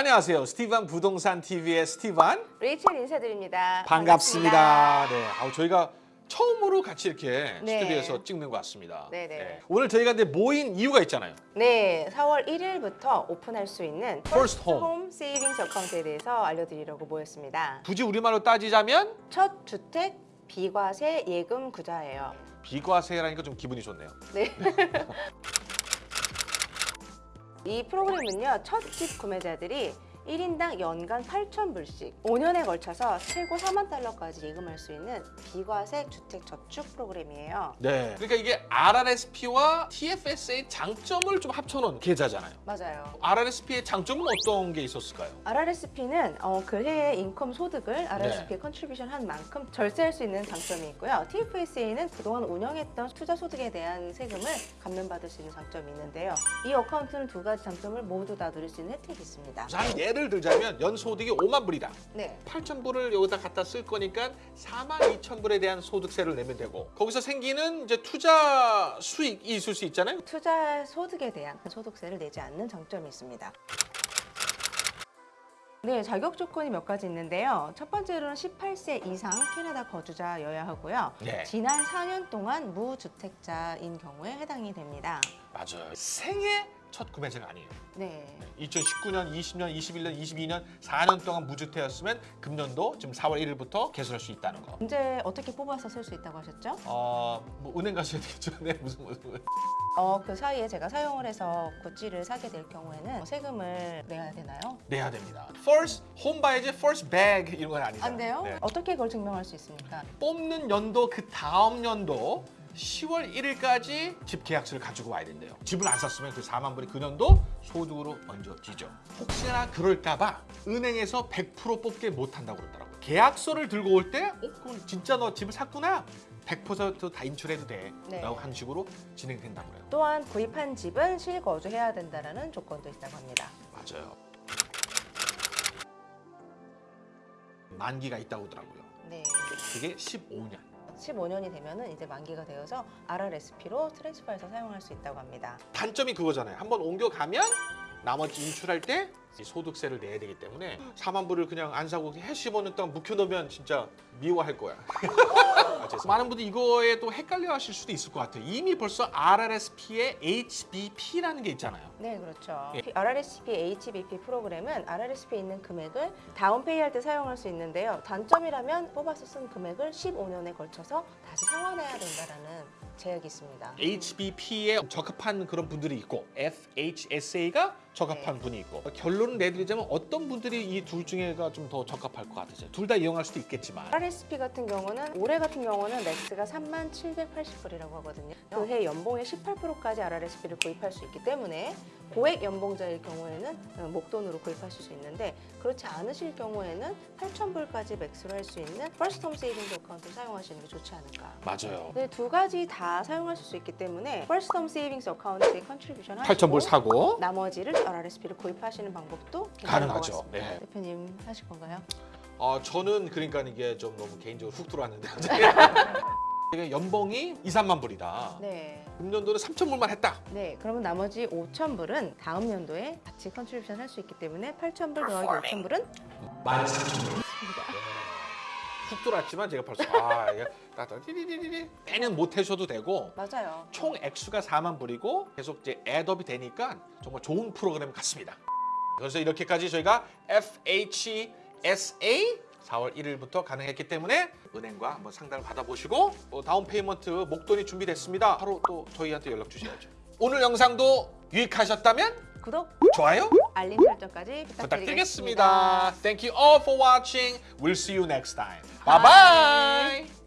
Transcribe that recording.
안녕하세요. 스티반 부동산 TV의 스티반 레이첼 인사드립니다. 반갑습니다. 네, 아우 저희가 처음으로 같이 이렇게 네. 스튜디오에서 찍는 것 같습니다. 네네. 오늘 저희가 근데 모인 이유가 있잖아요. 네, 4월 1일부터 오픈할 수 있는 First Home. 홈 세이빙스 어카운트에 대해서 알려드리려고 모였습니다. 굳이 우리말로 따지자면 첫 주택 비과세 예금 계좌예요. 비과세라니까 좀 기분이 좋네요. 네. 이 프로그램은요, 첫 집 구매자들이 1인당 연간 8,000불씩 5년에 걸쳐서 최고 4만 달러까지 예금할 수 있는 비과세 주택 저축 프로그램이에요. 네. 그러니까 이게 RRSP와 TFSA의 장점을 좀 합쳐놓은 계좌잖아요. 맞아요. RRSP의 장점은 어떤 게 있었을까요? RRSP는 어, 그 해의 income 소득을 RRSP에 네. contribution 한 만큼 절세할 수 있는 장점이 있고요. TFSA는 그동안 운영했던 투자 소득에 대한 세금을 감면받을 수 있는 장점이 있는데요. 이 어카운트는 두 가지 장점을 모두 다 누릴 수 있는 혜택이 있습니다. 한예 를 들자면 연소득이 5만 불이다. 네. 8천 불을 여기다 갖다 쓸 거니까 4만 2천 불에 대한 소득세를 내면 되고 거기서 생기는 이제 투자 수익이 있을 수 있잖아요. 투자 소득에 대한 소득세를 내지 않는 장점이 있습니다. 네, 자격 조건이 몇 가지 있는데요. 첫 번째로는 18세 이상 캐나다 거주자여야 하고요. 네. 지난 4년 동안 무주택자인 경우에 해당이 됩니다. 맞아요. 생애 첫 구매자가 아니에요. 네. 2019년, 20년, 21년, 22년 4년 동안 무주택이었으면 금년도 지금 4월 1일부터 개설할 수 있다는 거. 언제 어떻게 뽑아서 쓸 수 있다고 하셨죠? 어, 뭐 은행 가셔야 되겠죠. 네, 무슨 무슨. 어, 그 사이에 제가 사용을 해서 구찌를 사게 될 경우에는 세금을 내야 되나요? 내야 됩니다. First home 봐야지 first bag 이런 건 아니잖아요. 안 돼요? 네. 어떻게 그걸 증명할 수 있습니까? 뽑는 연도 그 다음 연도 10월 1일까지 집 계약서를 가지고 와야 된대요. 집을 안 샀으면 그 4만 불이 그 년도 소득으로 얹어지죠. 혹시나 그럴까 봐 은행에서 100% 뽑게 못한다고 그러더라고요. 계약서를 들고 올 때, 어, 그럼 진짜 너 집을 샀구나. 100%다 인출해도 돼. 네. 라고 한 식으로 진행된다고 그래요. 또한 구입한 집은 실거주해야 된다는 조건도 있다고 합니다. 맞아요. 만기가 있다고 하더라고요. 네. 그게 15년. 15년이 되면은 이제 만기가 되어서 RRSP로 트랜스퍼해서 사용할 수 있다고 합니다. 단점이 그거잖아요. 한번 옮겨가면 나머지 인출할 때 소득세를 내야 되기 때문에 4만 불을 그냥 안 사고 해 15년 동안 묵혀놓으면 진짜 미워할 거야. 아. 많은 분들이 이거에 또 헷갈려 하실 수도 있을 것 같아요. 이미 벌써 RRSP에 HBP라는 게 있잖아요. 네, 그렇죠. 예. RRSP HBP 프로그램은 RRSP에 있는 금액을 다운페이 할 때 사용할 수 있는데요. 단점이라면 뽑아서 쓴 금액을 15년에 걸쳐서 다시 상환해야 된다는 제약이 있습니다. HBP에 적합한 그런 분들이 있고 FHSA가 적합한 분이 있고 결론을 내드리자면 어떤 분들이 이 둘 중에가 좀 더 적합할 것 같으세요? 둘 다 이용할 수도 있겠지만 RRSP 같은 경우는 올해 같은 경우는 렉스가 3만 780불이라고 하거든요. 그해 연봉의 18%까지 RRSP를 구입할 수 있기 때문에 고액 연봉자일 경우에는 어, 목돈으로 구입하실 수 있는데 그렇지 않으실 경우에는 8,000불까지 max로 할 수 있는 First Home Savings Account를 사용하시는 게 좋지 않을까. 맞아요. 네, 두 가지 다 사용하실 수 있기 때문에 First Home Savings Account에 contribution 하시고 8,000불 사고 나머지를 RRSP를 구입하시는 방법도 가능하죠. 네. 대표님 하실 건가요? 어, 저는 그러니까 이게 좀 너무 개인적으로 훅 들어왔는데 이게 연봉이 2, 3만 불이다. 네. 금년도는 3천 불만 했다. 네, 그러면 나머지 5,000불은 다음 연도에 같이 contribution 할 수 있기 때문에 8,000불 더하기 5,000불은 13,000불. 훅 들어왔지만 제가 벌써 아 이게 띠리리리리 빼는 못 하셔도 되고 맞아요. 총 액수가 4만 불이고 계속 이제 add up이 되니까 정말 좋은 프로그램 같습니다. 그래서 이렇게까지 저희가 FHSA 4월 1일부터 가능했기 때문에 은행과 한번 상담을 받아보시고 또 down payment 목돈이 준비됐습니다. 바로 또 저희한테 연락 주셔야죠. 오늘 영상도 유익하셨다면 구독, 좋아요 알림 설정까지 부탁드리겠습니다. 부탁드리겠습니다. Thank you all for watching. We'll see you next time. Bye bye.